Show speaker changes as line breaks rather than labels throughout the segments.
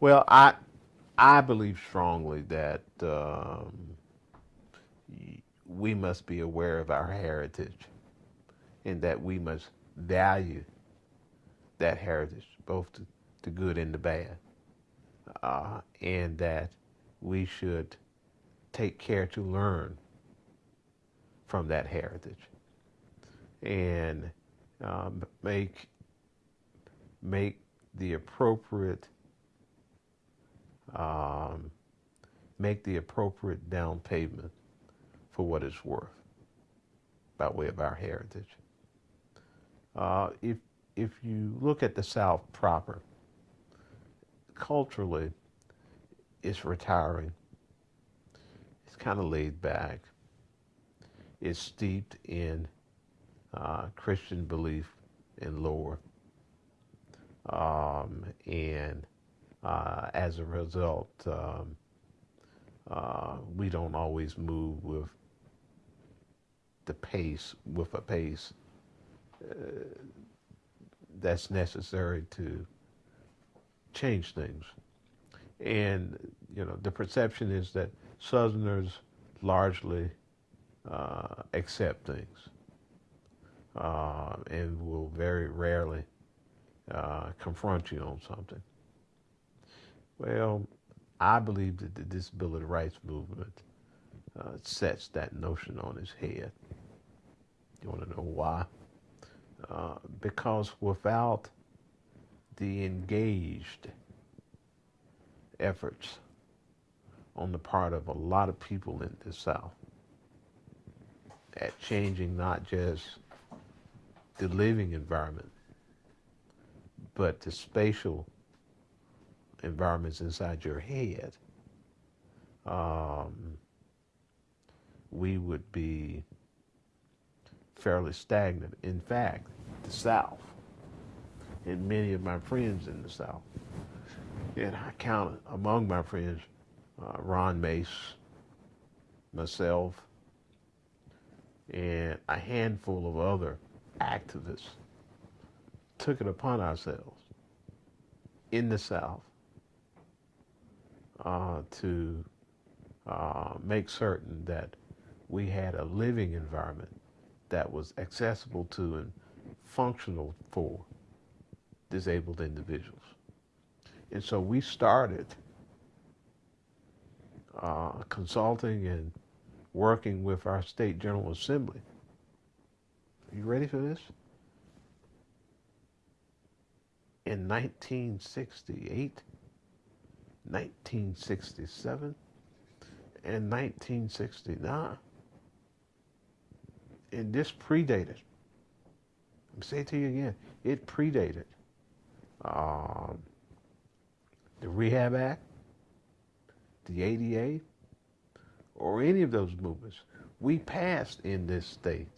Well, I I believe strongly that um, we must be aware of our heritage, and that we must value that heritage, both the, the good and the bad, uh, and that we should take care to learn from that heritage and um, make make the appropriate um, make the appropriate down payment for what it's worth by way of our heritage. Uh, if if you look at the South proper, culturally, it's retiring. It's kind of laid back. It's steeped in uh, Christian belief and lore. Um, and uh, as a result, um, uh, we don't always move with the pace, with a pace uh, that's necessary to change things. And, you know, the perception is that Southerners largely uh, accept things uh, and will very rarely uh, confront you on something. Well, I believe that the disability rights movement uh, sets that notion on its head. You want to know why? Uh, because without the engaged efforts on the part of a lot of people in the South at changing not just the living environment, but the spatial environments inside your head, um, we would be fairly stagnant. In fact, the South, and many of my friends in the South, and I count among my friends uh, Ron Mace, myself, and a handful of other activists took it upon ourselves in the South uh, to uh, make certain that we had a living environment that was accessible to and functional for disabled individuals. And so we started uh, consulting and working with our state General Assembly. Are you ready for this? In 1968, 1967, and 1969. And this predated, I'm say it to you again, it predated um, the Rehab Act, the ADA, or any of those movements. We passed in this state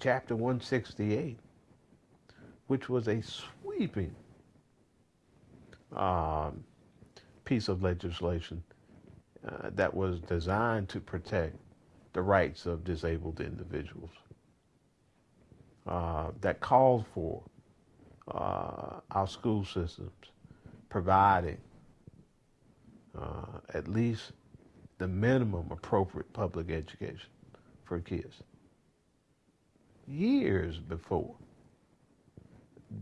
Chapter 168, which was a sweeping um, piece of legislation uh, that was designed to protect the rights of disabled individuals. Uh, that called for uh, our school systems providing uh, at least the minimum appropriate public education for kids. Years before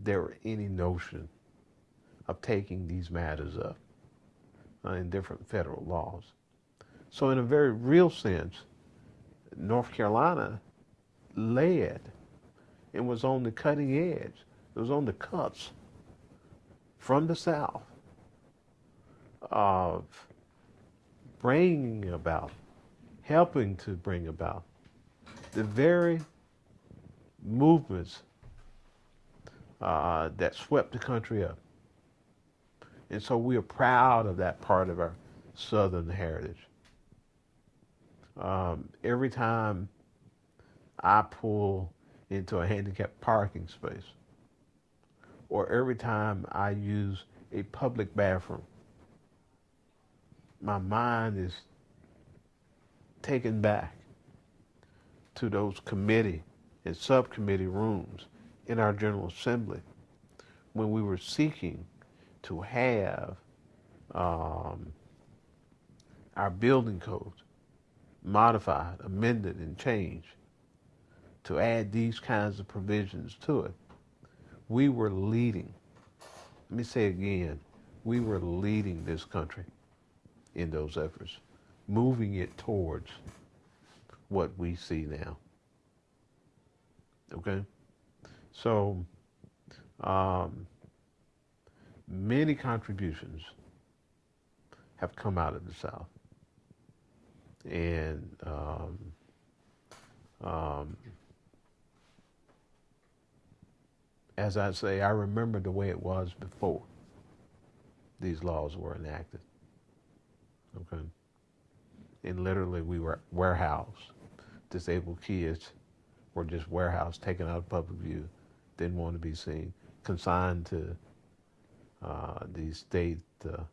there were any notion of taking these matters up in different federal laws. So in a very real sense, North Carolina led and was on the cutting edge. It was on the cuts from the South of bringing about, helping to bring about the very movements uh, that swept the country up. And so we are proud of that part of our Southern heritage. Um, every time I pull into a handicapped parking space, or every time I use a public bathroom, my mind is taken back to those committee and subcommittee rooms in our General Assembly when we were seeking to have um, our building codes modified, amended, and changed to add these kinds of provisions to it, we were leading. Let me say again, we were leading this country in those efforts, moving it towards what we see now. Okay? So, um, many contributions have come out of the South. And um, um, as I say, I remember the way it was before these laws were enacted. Okay. And literally, we were warehoused. Disabled kids were just warehoused, taken out of public view, didn't want to be seen, consigned to uh, these state uh,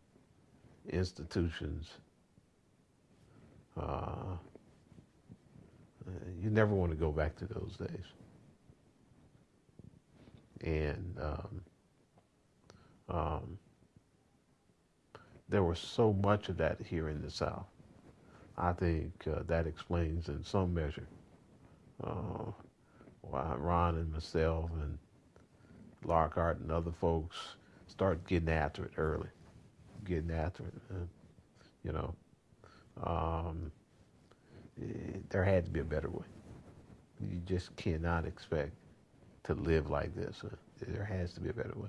institutions. Uh, you never want to go back to those days and um, um, there was so much of that here in the South. I think uh, that explains in some measure uh, why Ron and myself and Lockhart and other folks start getting after it early, getting after it. Uh, you know, um, it, there had to be a better way. You just cannot expect to live like this. Uh, there has to be a better way.